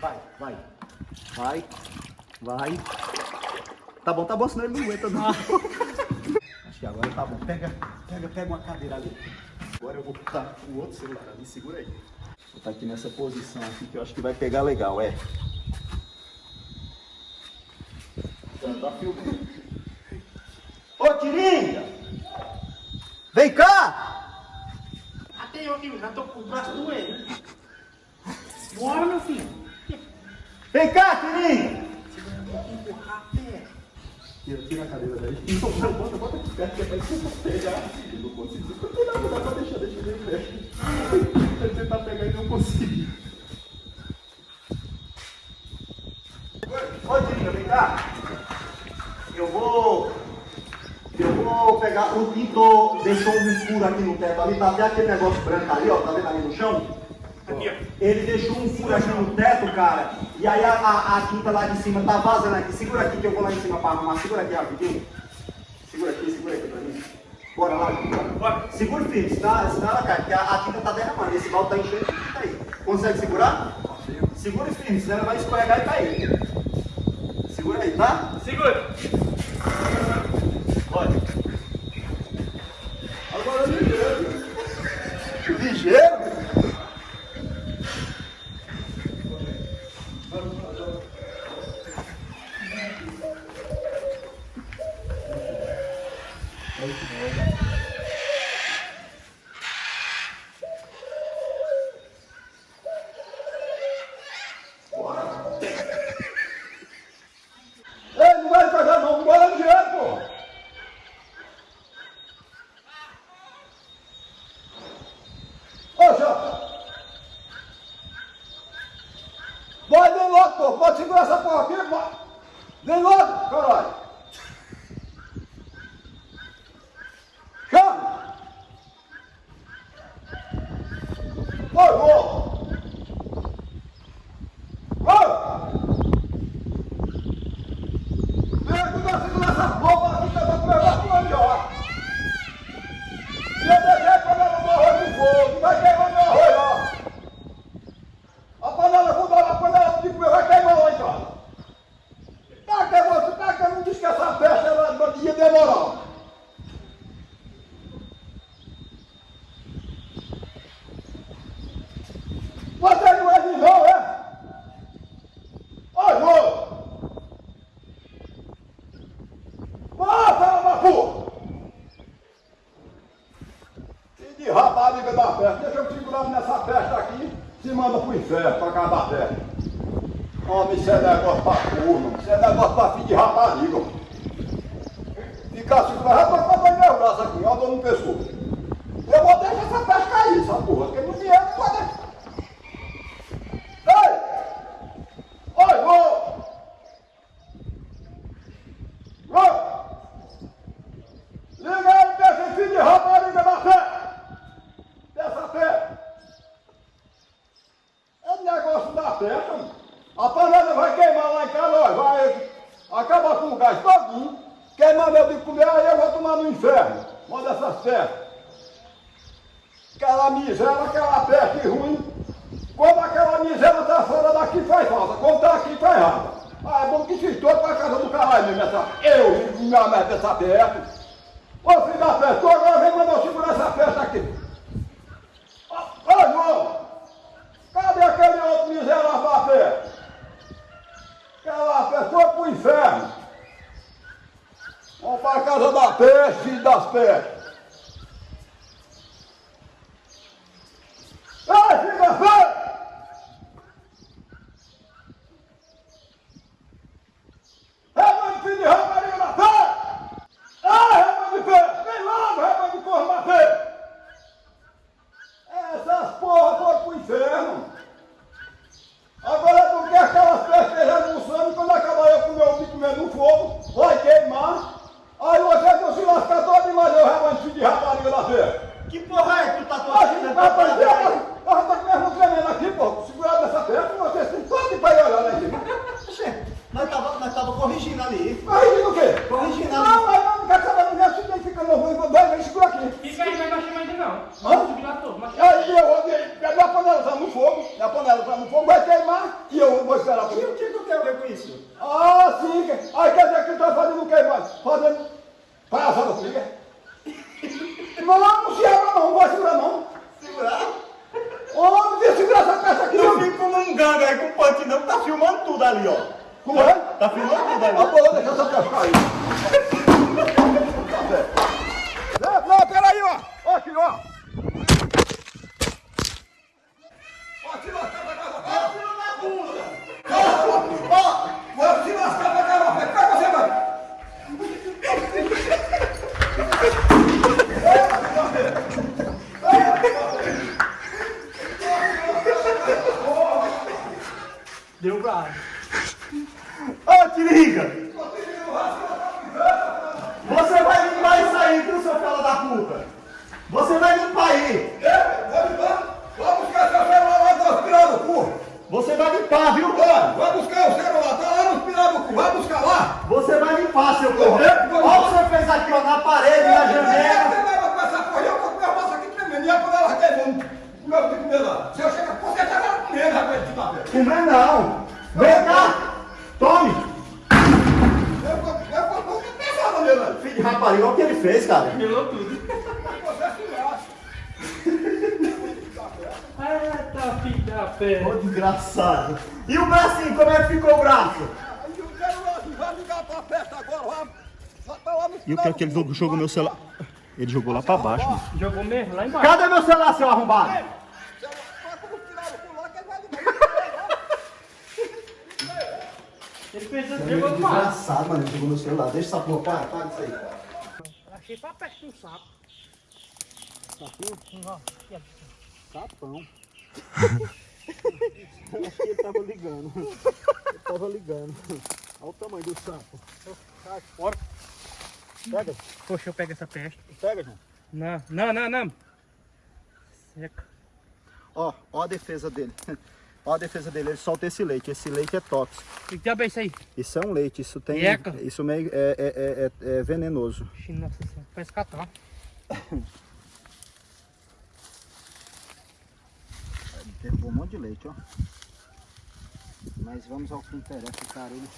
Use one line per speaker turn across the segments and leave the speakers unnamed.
Vai, vai. Vai. Vai. Tá bom, tá bom, senão ele não aguenta não. Acho que agora tá bom. Pega, pega, pega uma cadeira ali. Agora eu vou botar o outro celular ali, segura aí. Vou botar aqui nessa posição aqui que eu acho que vai pegar legal, é. Já tá filmando. Ô, Tiringa! Vem cá!
Até eu aqui, já tô com o braço doendo. Bora, meu filho.
Vem cá, Tiringa!
Empurrar a pé.
Tira, tira a cadeira daí. Não, bota, bota aqui perto, que é pra você pegar. Eu não consigo. Não, não dá pra deixar, deixa ele perto. Vai tentar pegar e não conseguir. Ô, Tiringa, vem cá. Eu vou... Eu vou pegar... O pintor deixou um furo aqui no teto ali. Tá até aquele negócio branco ali, ó. Tá vendo ali no chão?
Aqui, ó.
Ele deixou um furo aqui no teto, cara. E aí a, a, a tinta lá de cima tá vazando aqui. Segura aqui que eu vou lá em cima pra arrumar. Segura aqui rapidinho. Segura aqui, segura aqui pra mim. Bora lá, bora. Segura firme, senão, senão ela cai, porque a, a tinta tá derramando. Esse balde tá enchendo de tinta aí. Consegue segurar? Segura firme, senão ela vai escorregar e cair. Segura aí, tá?
Segura.
Olha. Agora ligeiro. Ligeiro? Ei, não vai pegar não, bora ligeiro, pô. Ô, Jota! Vai, vem logo, pô. Pode segurar essa porra aqui, vai. Vem logo, caralho. Oh, nessa festa aqui, se manda pro inferno, pra casa da festa. Homem, isso é negócio pra turma, isso é negócio pra filho de rapariga. Ficar assim, pra pra meu braço aqui, ó, dor no pescoço. Eu vou deixar essa festa cair, essa porra, porque não vier, não pode deixar. Ei! Oi, vô! Vô! Liga aí, desse filho de rapariga da fé! Dessa fé! É da festa, mano. A panela vai queimar lá em casa, vai acabar com o gás todinho, queimar meu de comer, aí eu vou tomar no inferno. Uma dessas festas. Aquela miséria, aquela peste ruim. Quando aquela miséria tá fora daqui faz falta, quando tá aqui faz raiva. Ah, é bom que se todo pra casa do caralho mesmo, essa. Eu, minha merda, essa peste. Ô filho da tu agora vem mandar eu segurar essa festa aqui. Ô, ô João, aquele outro miserável da festa? Aquela festa foi pro inferno. Vamos para a casa da peste, filho das pestes. queimar. Aí você não se lascar todo de realmente rebanho de
rapariga da
feira.
Que
porra é que tu tá torcendo?
Rapaz,
eu, eu, eu tô mesmo tremendo aqui, pô. Segurado nessa perna, você
se todo de pai olhando aqui. Nós tava, nós tava corrigindo
ali. Corrigindo o quê? Corrigindo ali. Não, Comer
não. Vem cá. Tome.
Eu eu vou, vou pensar na minha
Filho de rapariga, olha o que ele fez, cara.
Melou tudo. Eita, filho da pé.
Ô, desgraçado. E o bracinho, como é que ficou o braço? E o que é que ele jogou meu celular? Ele jogou lá pra baixo. mano.
Jogou mesmo lá embaixo.
Cadê meu celular, seu arrombado?
Vai como Pirarucu lá que ele vai ligar.
Ele fez jogou do mar.
Desgraçado, mano. Ele jogou meu celular. Deixa essa porra, para, para isso aí.
Achei pra perto do sapo.
Sapão. Acho que ele tava ligando. Ele tava ligando. Olha o tamanho do sapo. Sai fora. Pega,
Poxa, eu pego essa peste.
pega, João.
Não, não, não, não. Seca.
Ó, ó a defesa dele. Ó a defesa dele. Ele solta esse leite. Esse leite é tóxico.
Que diabo é isso aí?
Isso é um leite. Isso tem.
Eca.
Isso meio é, é, é, é- é venenoso.
Nossa senhora, parece catar.
Derrubou um monte de leite, ó. Mas vamos ao que interessa, cara. Ele...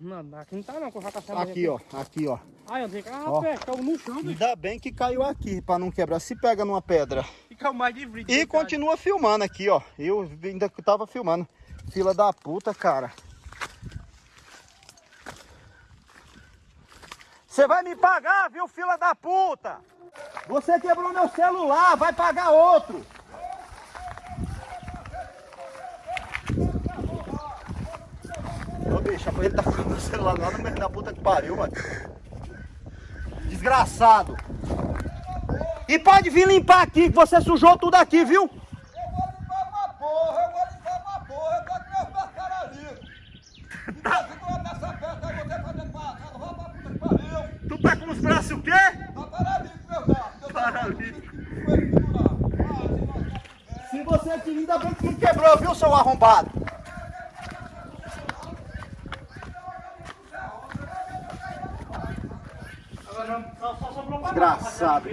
Não, aqui não tá não, já caçava.
Aqui, ó. Aqui, ó.
Ai, eu tenho que. Ah,
Ó.
peste, caiu no chão.
Ainda bem que caiu aqui pra não quebrar. Se pega numa pedra.
Mais de brilho.
E continua filmando aqui, ó. Eu ainda tava filmando. Fila da puta, cara. Você vai me pagar, viu, fila da puta? Você quebrou meu celular, vai pagar outro. Ô, bicho, ele tá com meu celular lá no meio da puta que pariu, mano. Desgraçado. E pode vir limpar aqui, que você sujou tudo aqui, viu?
Eu vou limpar uma porra, eu vou limpar uma porra, eu meus ali. Tá segurando nessa festa aí, você fazendo pra casa, vai pra puta que pariu.
Tu tá com os braços o quê?
Tá paralítico, meu braço.
Paralítico.
Ah, se
você ainda bem que não quebrou, viu, seu arrombado?
Agora, só, só sobrou pra
Desgraçado.